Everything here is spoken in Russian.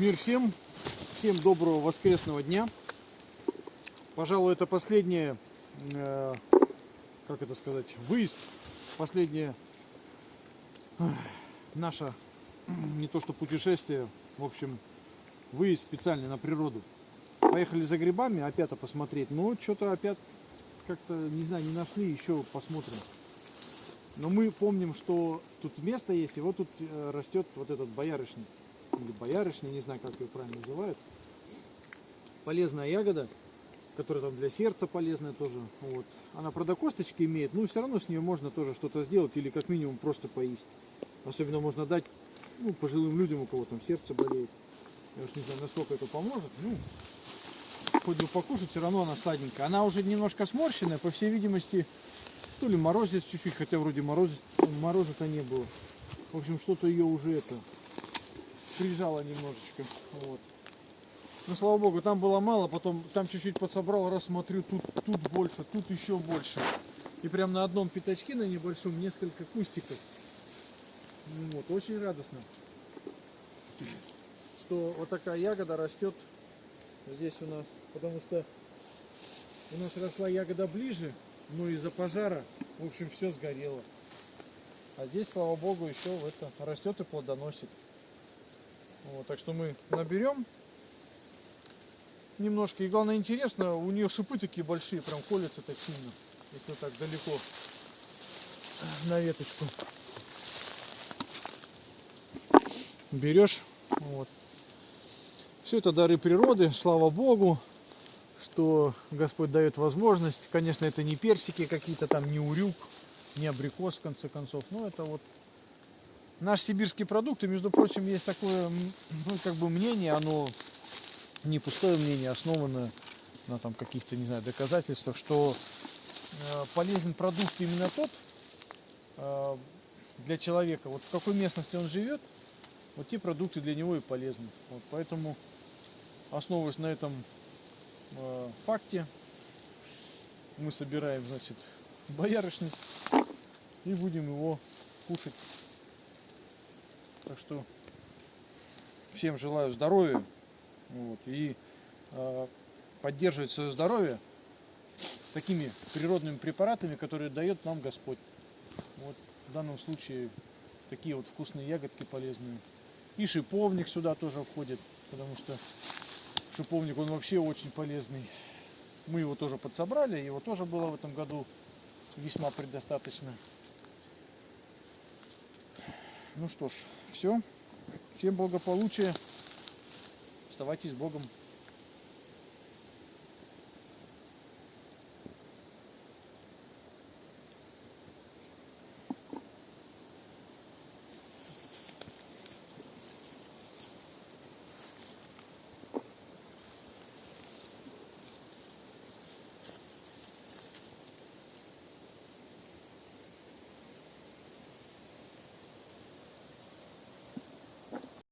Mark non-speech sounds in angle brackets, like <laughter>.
Мир всем, всем доброго воскресного дня. Пожалуй, это последнее, э, как это сказать, выезд, последнее э, наше, не то что путешествие, в общем, выезд специальный на природу. Поехали за грибами, опять посмотреть, но что-то опять как-то, не знаю, не нашли, еще посмотрим. Но мы помним, что тут место есть, и вот тут э, растет вот этот боярышник. Или боярышник, не знаю, как ее правильно называют. Полезная ягода, которая там для сердца полезная тоже. Вот. Она, правда, косточки имеет, но все равно с нее можно тоже что-то сделать или как минимум просто поесть. Особенно можно дать ну, пожилым людям, у кого там сердце болеет. Я уж не знаю, насколько это поможет. Ну, хоть бы покушать, все равно она сладенькая. Она уже немножко сморщенная, по всей видимости, то ли морозец чуть-чуть, хотя вроде морозец, мороза-то не было. В общем, что-то ее уже это прижало немножечко. Вот. Ну, слава богу, там было мало, потом там чуть-чуть подсобрал, раз смотрю, тут, тут больше, тут еще больше. И прям на одном пятачке, на небольшом, несколько кустиков. Ну Вот, очень радостно, что вот такая ягода растет здесь у нас, потому что у нас росла ягода ближе, но из-за пожара, в общем, все сгорело. А здесь, слава богу, еще это растет и плодоносит. Вот, так что мы наберем немножко. И главное интересно, у нее шипы такие большие, прям колются так сильно, если так далеко на веточку. Берешь, вот. Все это дары природы, слава Богу, что Господь дает возможность. Конечно, это не персики какие-то там, не урюк, не абрикос, в конце концов. Но это вот наш сибирский продукт. И, между прочим, есть такое, ну, как бы мнение, оно не пустое мнение, основанное на там каких-то, не знаю, доказательствах, что э, полезен продукт именно тот э, для человека, вот в какой местности он живет, вот те продукты для него и полезны. Вот, поэтому, основываясь на этом э, факте, мы собираем, значит, <laughs> боярышник и будем его кушать. Так что всем желаю здоровья вот, и э, поддерживать свое здоровье такими природными препаратами, которые дает нам Господь. Вот в данном случае такие вот вкусные ягодки полезные. И шиповник сюда тоже входит, потому что шиповник он вообще очень полезный. Мы его тоже подсобрали, его тоже было в этом году весьма предостаточно. Ну что ж, все. Всем благополучия. Оставайтесь с Богом.